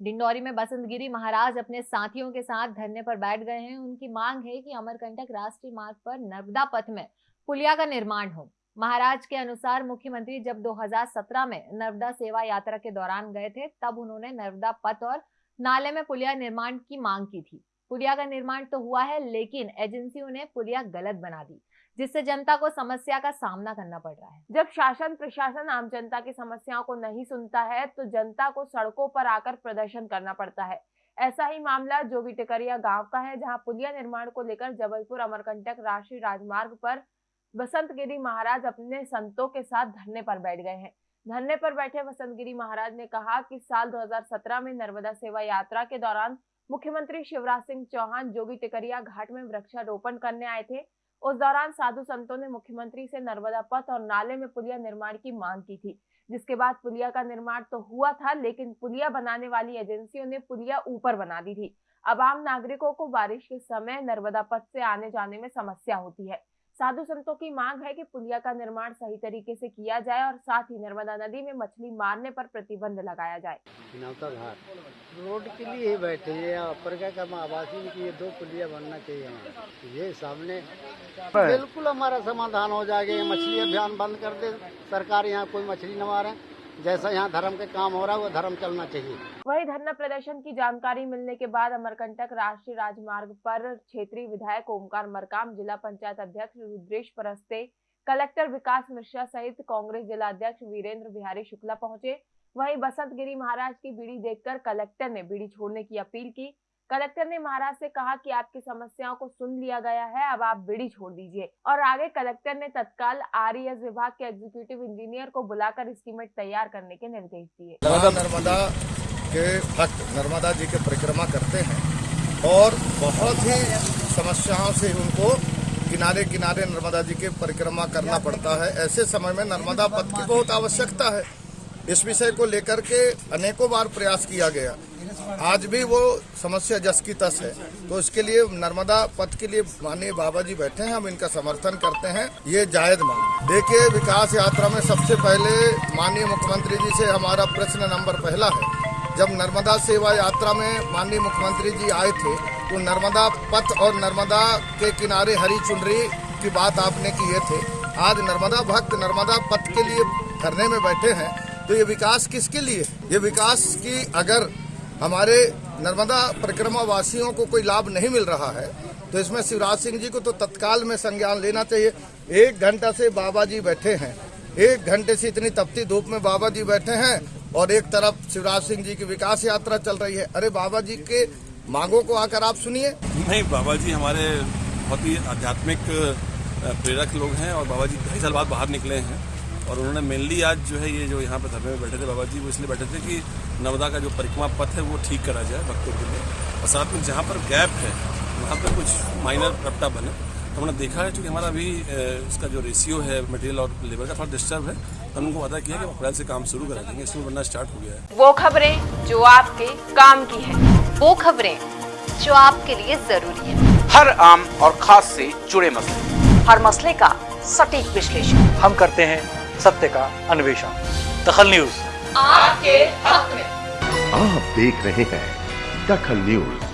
डिंडौरी में बसंत गिरी महाराज अपने साथियों के साथ धरने पर बैठ गए हैं। उनकी मांग है कि अमरकंटक राष्ट्रीय मार्ग पर नर्मदा पथ में पुलिया का निर्माण हो। महाराज के अनुसार मुख्यमंत्री जब 2017 में नर्मदा सेवा यात्रा के दौरान गए थे, तब उन्होंने नर्मदा पथ और नाले में पुलिया निर्माण की मांग की थी। पुलिया का निर्माण तो हुआ है, लेकिन एजेंसियों ने पुलिया गलत बना दी, जिससे जनता को समस्या का सामना करना पड़ रहा है। जब शासन प्रशासन आम जनता की समस्याओं को नहीं सुनता है तो जनता को सड़कों पर आकर प्रदर्शन करना पड़ता है। ऐसा ही मामला जोगी टिकरिया गाँव का है, जहाँ पुलिया निर्माण को लेकर जबलपुर, अमरकंटक राष्ट्रीय राजमार्ग पर बसंतगिरी महाराज अपने संतों के साथ धरने पर बैठ गए हैं। धरने पर बैठे बसंतगिरी महाराज ने कहा कि साल 2017 में नर्मदा सेवा यात्रा के दौरान मुख्यमंत्री शिवराज सिंह चौहान जोगी टिकरिया घाट में वृक्षारोपण करने आए थे। उस दौरान साधु संतों ने मुख्यमंत्री से नर्मदा पथ और नाले में पुलिया निर्माण की मांग की थी। जिसके बाद पुलिया का निर्माण तो हुआ था, लेकिन पुलिया बनाने वाली एजेंसियों ने पुलिया ऊपर बना दी थी। अब आम नागरिकों को बारिश के समय नर्मदा पथ से आने जाने में समस्या होती है। साधु संतों की मांग है कि पुलिया का निर्माण सही तरीके से किया जाए और साथ ही नर्मदा नदी में मछली मारने पर प्रतिबंध लगाया जाए। रोड के लिए ही बैठे हैं ऊपर का काम की ये दो पुलिया बनना चाहिए ये सामने बिल्कुल हमारा समाधान हो जाएगा। मछली अभियान बंद कर दे। सरकार यहाँ कोई मछली न मारे। जैसा यहाँ धर्म के काम हो रहा है, वो धर्म चलना चाहिए। वही धरना प्रदर्शन की जानकारी मिलने के बाद अमरकंटक राष्ट्रीय राजमार्ग पर क्षेत्रीय विधायक ओमकार मरकाम, जिला पंचायत अध्यक्ष रुद्रेश परस्ते, कलेक्टर विकास मिश्रा सहित कांग्रेस जिला अध्यक्ष वीरेंद्र बिहारी शुक्ला पहुँचे। वहीं बसंत गिरी महाराज की बीड़ी देखकर कलेक्टर ने बीड़ी छोड़ने की अपील की। कलेक्टर ने महाराज से कहा कि आपकी समस्याओं को सुन लिया गया है, अब आप बिड़ी छोड़ दीजिए। और आगे कलेक्टर ने तत्काल आर विभाग के एग्जीक्यूटिव इंजीनियर को बुलाकर स्कीमेट तैयार करने के निर्देश दिए। नर्मदा के भक्त नर्मदा जी के परिक्रमा करते हैं और बहुत ही समस्याओं से उनको किनारे किनारे नर्मदा जी के परिक्रमा करना पड़ता है। ऐसे समय में नर्मदा पथ की बहुत आवश्यकता है। इस विषय को लेकर के अनेकों बार प्रयास किया गया। आज भी वो समस्या जस की तस है। तो इसके लिए नर्मदा पथ के लिए माननीय बाबा जी बैठे हैं, हम इनका समर्थन करते हैं। ये जायद मांग। देखिए, विकास यात्रा में सबसे पहले माननीय मुख्यमंत्री जी से हमारा प्रश्न नंबर पहला है। जब नर्मदा सेवा यात्रा में माननीय मुख्यमंत्री जी आए थे तो नर्मदा पथ और नर्मदा के किनारे हरी चुनरी की बात आपने किए थे। आज नर्मदा भक्त नर्मदा पथ के लिए धरने में बैठे हैं। तो ये विकास किसके लिए? ये विकास की अगर हमारे नर्मदा परिक्रमा वासियों को कोई लाभ नहीं मिल रहा है तो इसमें शिवराज सिंह जी को तो तत्काल में संज्ञान लेना चाहिए। एक घंटा से बाबा जी बैठे हैं। एक घंटे से इतनी तपती धूप में बाबा जी बैठे हैं और एक तरफ़ शिवराज सिंह जी की विकास यात्रा चल रही है। अरे बाबा जी के मांगों को आकर आप सुनिए। नहीं, बाबा जी हमारे बहुत ही आध्यात्मिक प्रेरक लोग हैं और बाबा जी ढाई साल बाद बाहर निकले हैं। और उन्होंने मेनली आज जो है ये जो यहाँ पर धरने में बैठे थे बाबा जी वो इसलिए बैठे थे कि नर्मदा का जो परिक्रमा पथ है वो ठीक करा जाए भक्तों के लिए। और साथ में जहाँ पर गैप है वहाँ पर कुछ माइनर रपटा बने। तो हमने देखा है क्योंकि हमारा अभी इसका जो रेशियो है मटेरियल और लेबर का थोड़ा डिस्टर्ब है तो उनको वादा किया कि अप्रैल से काम शुरू करा देंगे इसमें बनना स्टार्ट हो गया है। वो खबरें जो आपके काम की है वो खबरें जो आपके लिए ज़रूरी है। हर आम और खास से जुड़े मसले। हर मसले का सटीक विश्लेषण। हम करते हैं सत्य का अन्वेषण। दखल न्यूज़। आपके हक में। आप देख रहे हैं दखल न्यूज़।